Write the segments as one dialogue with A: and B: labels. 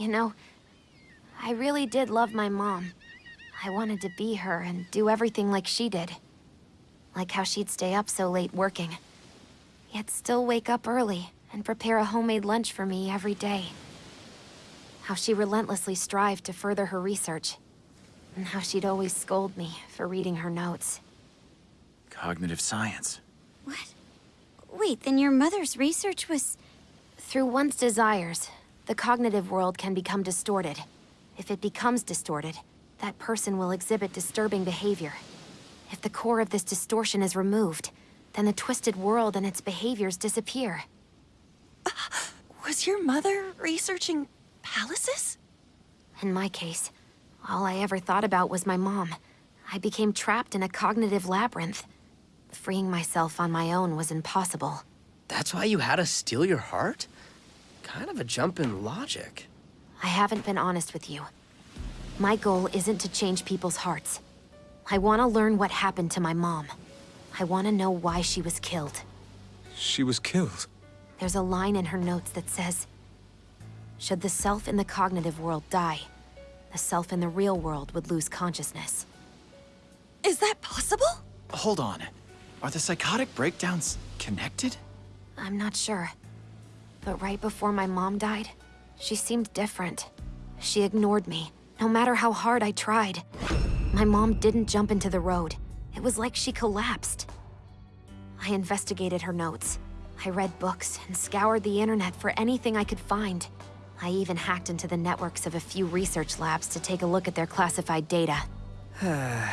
A: You know, I really did love my mom. I wanted to be her and do everything like she did. Like how she'd stay up so late working. Yet still wake up early and prepare a homemade lunch for me every day. How she relentlessly strived to further her research. And how she'd always scold me for reading her notes.
B: Cognitive science.
C: What? Wait, then your mother's research was...
A: Through one's desires, the cognitive world can become distorted. If it becomes distorted, that person will exhibit disturbing behavior. If the core of this distortion is removed, then the twisted world and its behaviors disappear.
D: Was your mother researching palaces?
A: In my case, all I ever thought about was my mom. I became trapped in a cognitive labyrinth. Freeing myself on my own was impossible.
E: That's why you had us steal your heart? Kind of a jump in logic.
A: I haven't been honest with you. My goal isn't to change people's hearts. I want to learn what happened to my mom. I want to know why she was killed.
F: She was killed.
A: There's a line in her notes that says, Should the self in the cognitive world die, the self in the real world would lose consciousness.
D: Is that possible?
B: Hold on. Are the psychotic breakdowns connected?
A: I'm not sure. But right before my mom died, she seemed different. She ignored me, no matter how hard I tried. My mom didn't jump into the road. It was like she collapsed. I investigated her notes. I read books and scoured the internet for anything I could find. I even hacked into the networks of a few research labs to take a look at their classified data.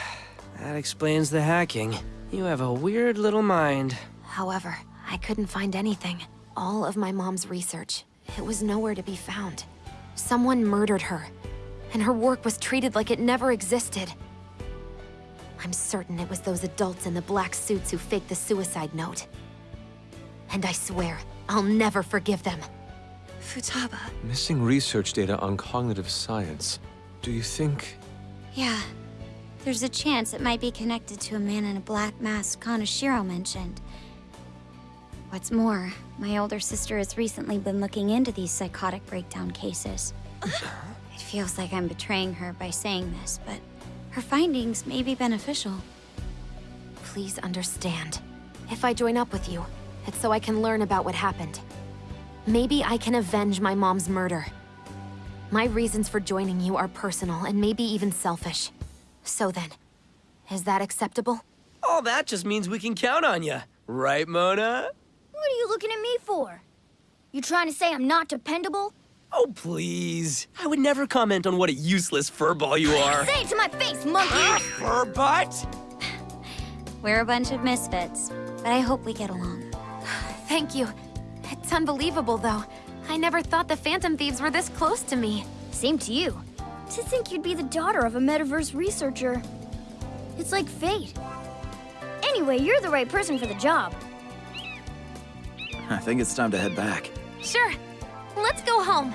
E: That explains the hacking. You have a weird little mind.
A: However, I couldn't find anything. All of my mom's research, it was nowhere to be found. Someone murdered her, and her work was treated like it never existed. I'm certain it was those adults in the black suits who faked the suicide note. And I swear, I'll never forgive them.
D: Futaba.
F: Missing research data on cognitive science. Do you think...
C: Yeah. There's a chance it might be connected to a man in a black mask Kaneshiro mentioned. What's more, my older sister has recently been looking into these psychotic breakdown cases. Uh-huh. it feels like I'm betraying her by saying this, but her findings may be beneficial.
A: Please understand. If I join up with you, it's so I can learn about what happened. Maybe I can avenge my mom's murder. My reasons for joining you are personal and maybe even selfish. So then, is that acceptable?
E: All that just means we can count on you. Right, Mona?
G: What are you looking at me for? You trying to say I'm not dependable?
E: Oh, please. I would never comment on what a useless furball you are.
G: Say it to my face, monkey!
E: ah, furbutt!
C: We're a bunch of misfits, but I hope we get along.
A: Thank you. It's unbelievable, though. I never thought the Phantom Thieves were this close to me.
G: Same to you. To think you'd be the daughter of a metaverse researcher. It's like fate. Anyway, you're the right person for the job.
B: I think it's time to head back.
A: Sure. Let's go home.